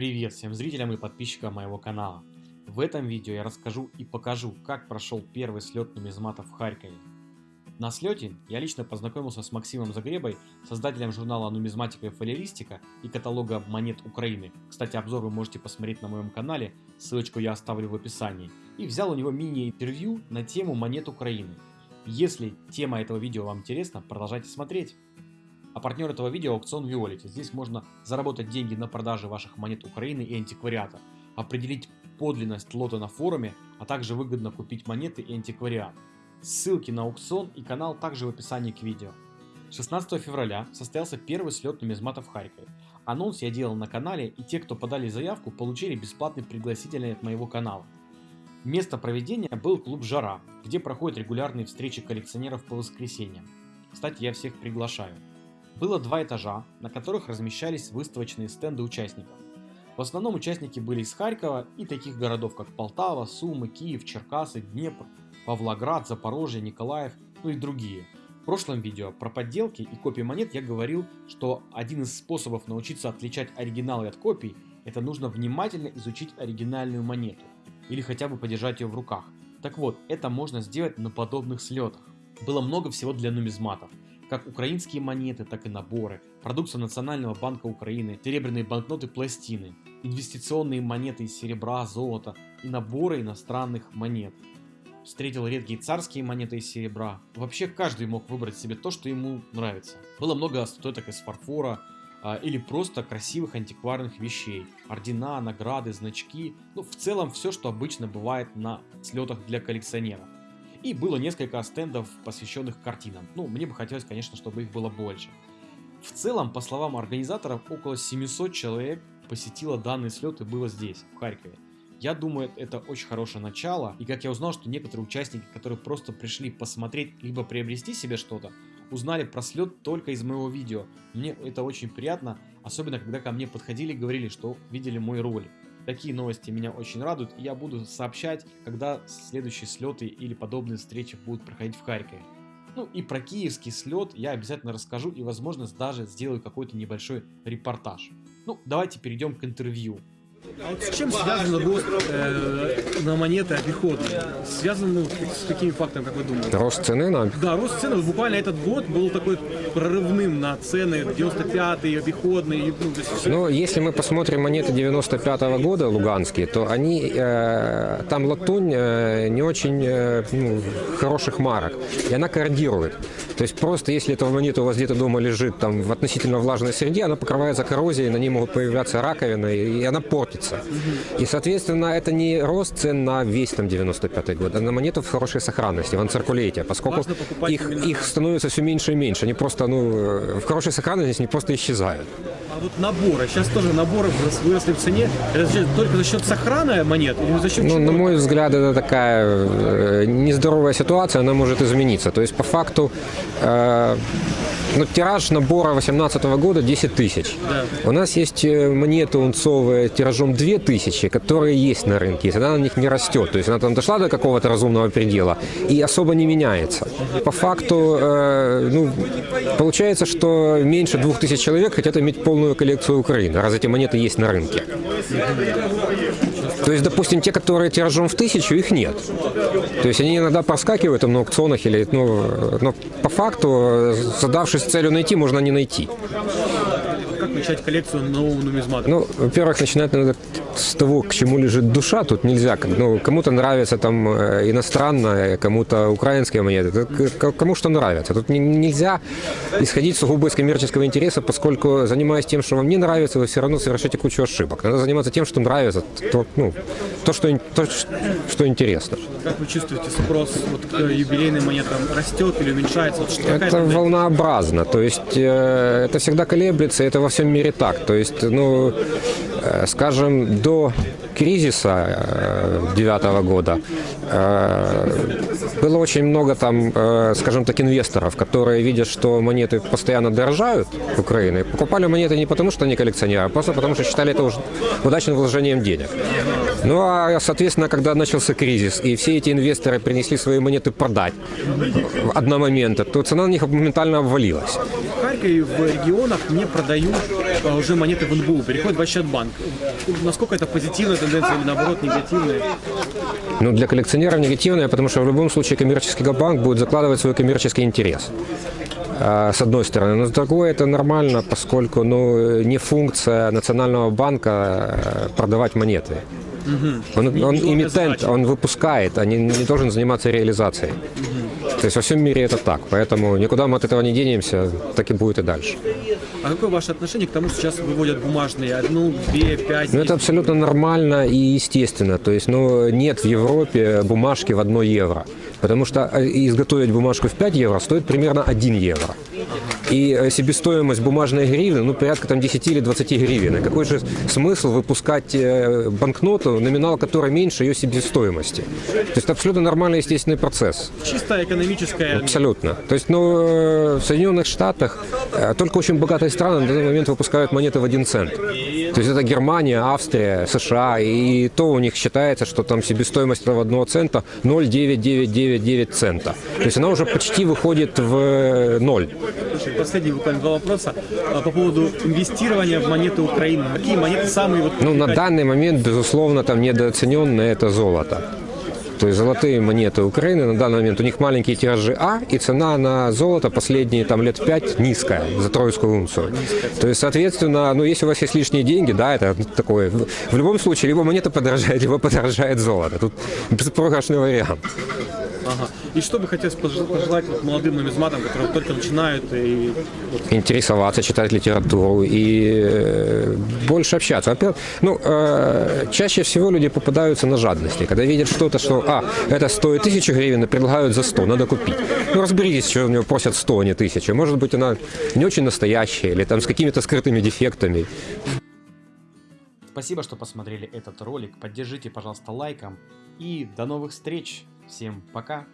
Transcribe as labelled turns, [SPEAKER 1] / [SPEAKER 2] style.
[SPEAKER 1] Привет всем зрителям и подписчикам моего канала. В этом видео я расскажу и покажу, как прошел первый слет нумизматов в Харькове. На слете я лично познакомился с Максимом Загребой, создателем журнала «Нумизматика и фолиеристика» и каталога монет Украины. Кстати, обзор вы можете посмотреть на моем канале, ссылочку я оставлю в описании. И взял у него мини-интервью на тему монет Украины. Если тема этого видео вам интересна, продолжайте смотреть. А партнер этого видео аукцион Виолити. Здесь можно заработать деньги на продаже ваших монет Украины и антиквариата, определить подлинность лота на форуме, а также выгодно купить монеты и антиквариат. Ссылки на аукцион и канал также в описании к видео. 16 февраля состоялся первый слет нумизматов в Харькове. Анонс я делал на канале, и те, кто подали заявку, получили бесплатный пригласительный от моего канала. Место проведения был клуб «Жара», где проходят регулярные встречи коллекционеров по воскресеньям. Кстати, я всех приглашаю. Было два этажа, на которых размещались выставочные стенды участников. В основном участники были из Харькова и таких городов, как Полтава, Сумы, Киев, Черкасы, Днепр, Павлоград, Запорожье, Николаев, ну и другие. В прошлом видео про подделки и копии монет я говорил, что один из способов научиться отличать оригиналы от копий, это нужно внимательно изучить оригинальную монету, или хотя бы подержать ее в руках. Так вот, это можно сделать на подобных слетах. Было много всего для нумизматов как украинские монеты, так и наборы, продукция Национального банка Украины, серебряные банкноты пластины, инвестиционные монеты из серебра, золота и наборы иностранных монет. Встретил редкие царские монеты из серебра. Вообще каждый мог выбрать себе то, что ему нравится. Было много статуэток из фарфора, а, или просто красивых антикварных вещей, ордена, награды, значки, ну в целом все, что обычно бывает на слетах для коллекционеров. И было несколько стендов, посвященных картинам. Ну, мне бы хотелось, конечно, чтобы их было больше. В целом, по словам организаторов, около 700 человек посетило данный слет и было здесь, в Харькове. Я думаю, это очень хорошее начало, и как я узнал, что некоторые участники, которые просто пришли посмотреть, либо приобрести себе что-то, узнали про слет только из моего видео. Мне это очень приятно, особенно когда ко мне подходили и говорили, что видели мой ролик. Такие новости меня очень радуют, и я буду сообщать, когда следующие слеты или подобные встречи будут проходить в Харькове. Ну и про киевский слет я обязательно расскажу и возможно даже сделаю какой-то небольшой репортаж. Ну давайте перейдем к интервью.
[SPEAKER 2] А вот с чем связан рост э, на монеты обиходные? Связан ну, с какими фактами, как вы думаете?
[SPEAKER 3] Рост цены на...
[SPEAKER 2] Да, рост цены. Вот буквально этот год был такой прорывным на цены 95-й, обиходные. Ну,
[SPEAKER 3] есть... ну, если мы посмотрим монеты 95 -го года луганские, то они, э, там латунь э, не очень э, ну, хороших марок, и она корродирует. То есть просто если эта монета у вас где-то дома лежит там в относительно влажной среде, она покрывается коррозией, на ней могут появляться раковины, и она портится. И, соответственно, это не рост цен на весь там 95 год, а на монету в хорошей сохранности, в анциркулете, поскольку их, их становится все меньше и меньше. Они просто, ну, в хорошей сохранности они просто исчезают.
[SPEAKER 2] А вот наборы, сейчас тоже наборы выросли в цене, это только за счет сохрана монет или за счет
[SPEAKER 3] Ну, на мой взгляд, это такая э, нездоровая ситуация, она может измениться. То есть, по факту, э, ну, тираж набора 2018 года 10 тысяч. Да. У нас есть э, монеты унцовые тиражом 2 тысячи, которые есть на рынке, и она на них не растет. То есть она там дошла до какого-то разумного предела и особо не меняется. По факту, э, ну, получается, что меньше 2000 человек хотят иметь полную коллекцию Украины, раз эти монеты есть на рынке. То есть, допустим, те, которые тиражом в тысячу, их нет. То есть они иногда проскакивают на аукционах, или, ну, но по факту, задавшись целью найти, можно не найти.
[SPEAKER 2] Как начать коллекцию нового нумизмата?
[SPEAKER 3] Ну, во-первых, начинать надо с того, к чему лежит душа, тут нельзя. Ну, кому-то нравится там э, иностранное, кому-то украинские монеты, кому что нравится. Тут нельзя исходить сугубо из коммерческого интереса, поскольку занимаясь тем, что вам не нравится, вы все равно совершаете кучу ошибок. Надо заниматься тем, что нравится, то, ну, то, что, то, что интересно.
[SPEAKER 2] Как вы чувствуете спрос вот, к юбилейным монетам? Растет или уменьшается? Вот,
[SPEAKER 3] что, это волнообразно, то есть э, это всегда колеблется, это во всем мире так. То есть, ну, э, скажем, до кризиса э, девятого года э, было очень много там, э, скажем так, инвесторов, которые видят, что монеты постоянно дорожают в Украине, покупали монеты не потому, что они коллекционеры, а просто потому, что считали это удачным вложением денег. Ну а, соответственно, когда начался кризис, и все эти инвесторы принесли свои монеты продать одномоментно, то цена на них моментально обвалилась.
[SPEAKER 2] В Харькове в регионах не продают э, уже монеты в НБУ, переходят в Ощадбанк. Насколько это позитивная тенденция или наоборот негативная?
[SPEAKER 3] Ну, для коллекционеров негативное, потому что в любом случае коммерческий банк будет закладывать свой коммерческий интерес. А, С одной стороны. Но с другой это нормально, поскольку ну, не функция Национального банка э, продавать монеты. Он, он
[SPEAKER 2] задача.
[SPEAKER 3] он выпускает, а не, не должен заниматься реализацией. То есть во всем мире это так, поэтому никуда мы от этого не денемся, так и будет и дальше.
[SPEAKER 2] А какое ваше отношение к тому, что сейчас выводят бумажные одну, две, пять?
[SPEAKER 3] Ну, это абсолютно нормально и естественно. То есть, ну, нет в Европе бумажки в 1 евро. Потому что э, изготовить бумажку в 5 евро стоит примерно 1 евро. И э, себестоимость бумажной гривны, ну, порядка там 10 или 20 гривен. И какой же смысл выпускать э, банкноту, номинал которой меньше ее себестоимости? То есть, это абсолютно нормальный естественный процесс.
[SPEAKER 2] Чисто экономическая...
[SPEAKER 3] Абсолютно. То есть, ну, э, в Соединенных Штатах только очень богатые страны на данный момент выпускают монеты в один цент. То есть это Германия, Австрия, США, и то у них считается, что там себестоимость этого одного цента 0,9999 цента. То есть она уже почти выходит в ноль.
[SPEAKER 2] Слушай, Последний буквально два вопроса А, по поводу инвестирования в монеты Украины. Какие монеты самые вот
[SPEAKER 3] Ну, на данный момент, безусловно, там недооцененное это золото. То есть золотые монеты Украины на данный момент, у них маленькие тиражи А, и цена на золото последние там лет пять низкая за тройскую унцию. То есть, соответственно, ну, если у вас есть лишние деньги, да, это такое. В в любом случае, либо монета подорожает, либо подорожает золото. Тут беспроигрышный вариант.
[SPEAKER 2] Ага. И что бы хотелось пож- пожелать вот молодым нумизматам, которые только начинают и вот,
[SPEAKER 3] интересоваться, читать литературу и э, больше общаться. Во-первых, ну, э, чаще всего люди попадаются на жадности. Когда видят что-то, что, а, это стоит тысячу гривен, и предлагают за 100, надо купить. Ну, разберитесь, что у него просят 100, а не тысячу. Может быть, она не очень настоящая, или там с какими-то скрытыми дефектами.
[SPEAKER 1] Спасибо, что посмотрели этот ролик. Поддержите, пожалуйста, лайком. И до новых встреч. Всем пока.